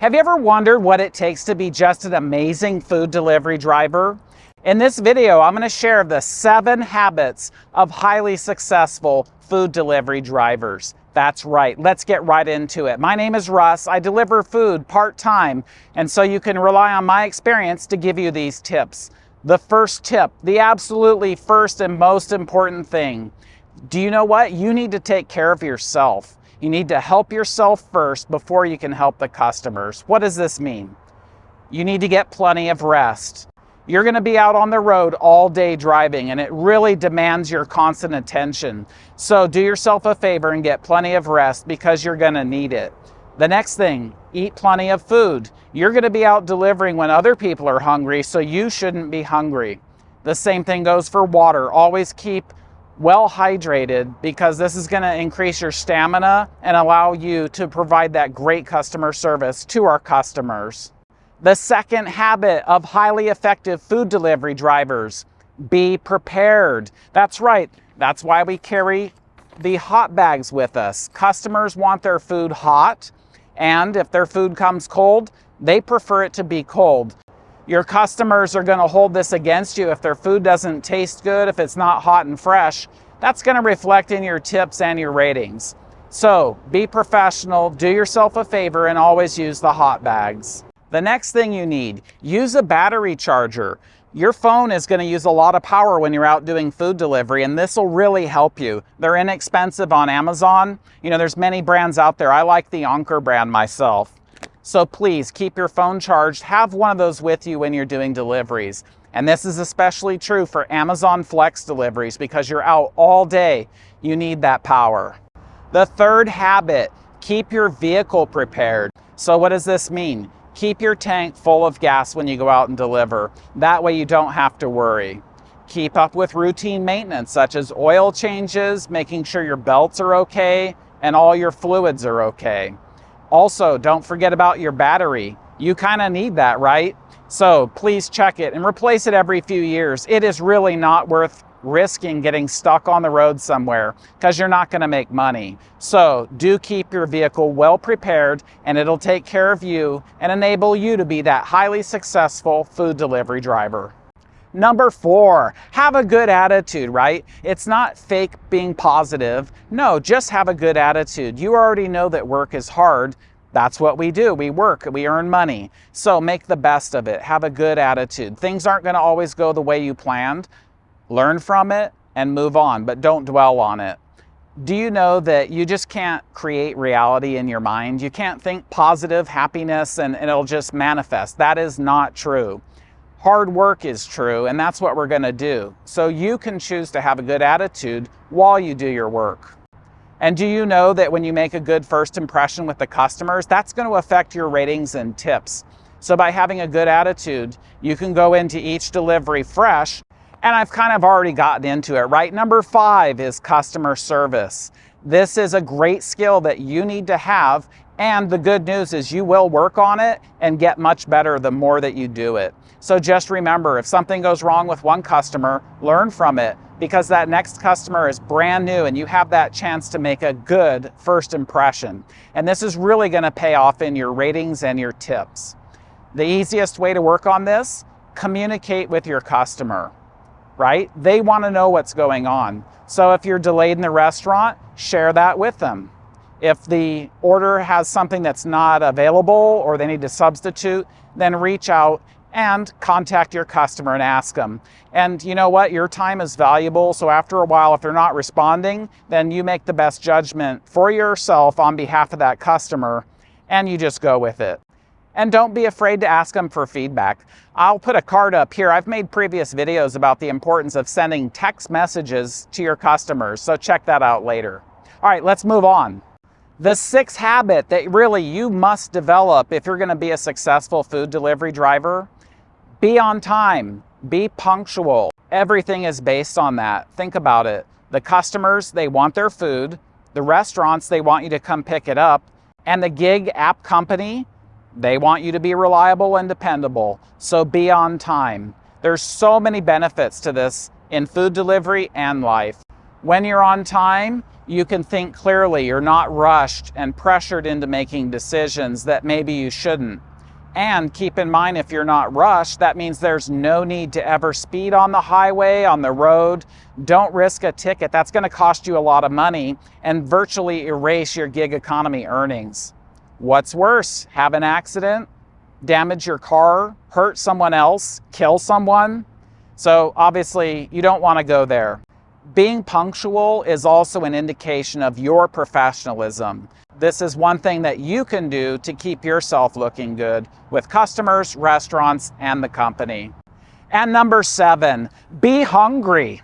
Have you ever wondered what it takes to be just an amazing food delivery driver? In this video, I'm gonna share the seven habits of highly successful food delivery drivers. That's right, let's get right into it. My name is Russ, I deliver food part-time, and so you can rely on my experience to give you these tips. The first tip, the absolutely first and most important thing, do you know what? You need to take care of yourself. You need to help yourself first before you can help the customers. What does this mean? You need to get plenty of rest. You're going to be out on the road all day driving and it really demands your constant attention. So do yourself a favor and get plenty of rest because you're going to need it. The next thing, eat plenty of food. You're going to be out delivering when other people are hungry, so you shouldn't be hungry. The same thing goes for water. Always keep well hydrated because this is going to increase your stamina and allow you to provide that great customer service to our customers. The second habit of highly effective food delivery drivers, be prepared. That's right. That's why we carry the hot bags with us. Customers want their food hot and if their food comes cold, they prefer it to be cold. Your customers are going to hold this against you if their food doesn't taste good, if it's not hot and fresh. That's going to reflect in your tips and your ratings. So be professional, do yourself a favor, and always use the hot bags. The next thing you need, use a battery charger. Your phone is going to use a lot of power when you're out doing food delivery, and this will really help you. They're inexpensive on Amazon. You know, there's many brands out there. I like the Anker brand myself. So please keep your phone charged. Have one of those with you when you're doing deliveries. And this is especially true for Amazon Flex deliveries because you're out all day. You need that power. The third habit, keep your vehicle prepared. So what does this mean? Keep your tank full of gas when you go out and deliver. That way you don't have to worry. Keep up with routine maintenance such as oil changes, making sure your belts are okay, and all your fluids are okay. Also, don't forget about your battery. You kind of need that, right? So please check it and replace it every few years. It is really not worth risking getting stuck on the road somewhere because you're not going to make money. So do keep your vehicle well prepared and it'll take care of you and enable you to be that highly successful food delivery driver. Number four, have a good attitude, right? It's not fake being positive. No, just have a good attitude. You already know that work is hard. That's what we do. We work, we earn money. So make the best of it. Have a good attitude. Things aren't going to always go the way you planned. Learn from it and move on, but don't dwell on it. Do you know that you just can't create reality in your mind? You can't think positive happiness and, and it'll just manifest. That is not true. Hard work is true, and that's what we're going to do. So you can choose to have a good attitude while you do your work. And do you know that when you make a good first impression with the customers, that's going to affect your ratings and tips. So by having a good attitude, you can go into each delivery fresh. And I've kind of already gotten into it, right? Number five is customer service. This is a great skill that you need to have. And the good news is you will work on it and get much better the more that you do it. So just remember, if something goes wrong with one customer, learn from it because that next customer is brand new and you have that chance to make a good first impression. And this is really gonna pay off in your ratings and your tips. The easiest way to work on this, communicate with your customer, right? They wanna know what's going on. So if you're delayed in the restaurant, share that with them. If the order has something that's not available or they need to substitute, then reach out and contact your customer and ask them. And you know what? Your time is valuable. So after a while, if they're not responding, then you make the best judgment for yourself on behalf of that customer and you just go with it. And don't be afraid to ask them for feedback. I'll put a card up here. I've made previous videos about the importance of sending text messages to your customers. So check that out later. All right, let's move on. The sixth habit that really you must develop if you're going to be a successful food delivery driver be on time, be punctual. Everything is based on that. Think about it. The customers, they want their food. The restaurants, they want you to come pick it up. And the gig app company, they want you to be reliable and dependable. So be on time. There's so many benefits to this in food delivery and life. When you're on time, You can think clearly. You're not rushed and pressured into making decisions that maybe you shouldn't. And keep in mind, if you're not rushed, that means there's no need to ever speed on the highway, on the road. Don't risk a ticket. That's going to cost you a lot of money and virtually erase your gig economy earnings. What's worse, have an accident, damage your car, hurt someone else, kill someone? So obviously, you don't want to go there. Being punctual is also an indication of your professionalism. This is one thing that you can do to keep yourself looking good with customers, restaurants, and the company. And number seven, be hungry.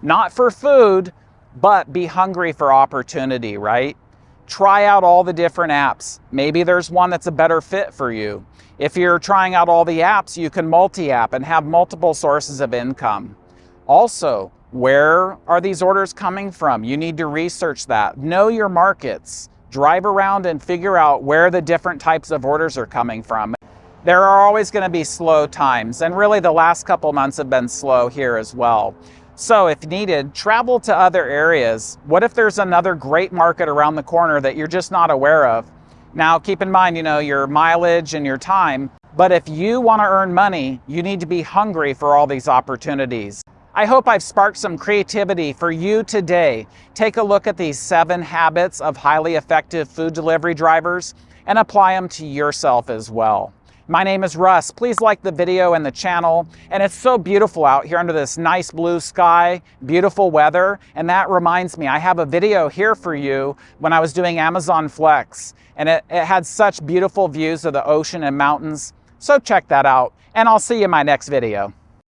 Not for food, but be hungry for opportunity, right? Try out all the different apps. Maybe there's one that's a better fit for you. If you're trying out all the apps, you can multi-app and have multiple sources of income. Also, where are these orders coming from? You need to research that. Know your markets. Drive around and figure out where the different types of orders are coming from. There are always going to be slow times, and really the last couple months have been slow here as well. So if needed, travel to other areas. What if there's another great market around the corner that you're just not aware of? Now, keep in mind, you know, your mileage and your time, but if you want to earn money, you need to be hungry for all these opportunities. I hope I've sparked some creativity for you today. Take a look at these seven habits of highly effective food delivery drivers and apply them to yourself as well. My name is Russ. Please like the video and the channel. And it's so beautiful out here under this nice blue sky, beautiful weather. And that reminds me, I have a video here for you when I was doing Amazon Flex. And it, it had such beautiful views of the ocean and mountains. So check that out. And I'll see you in my next video.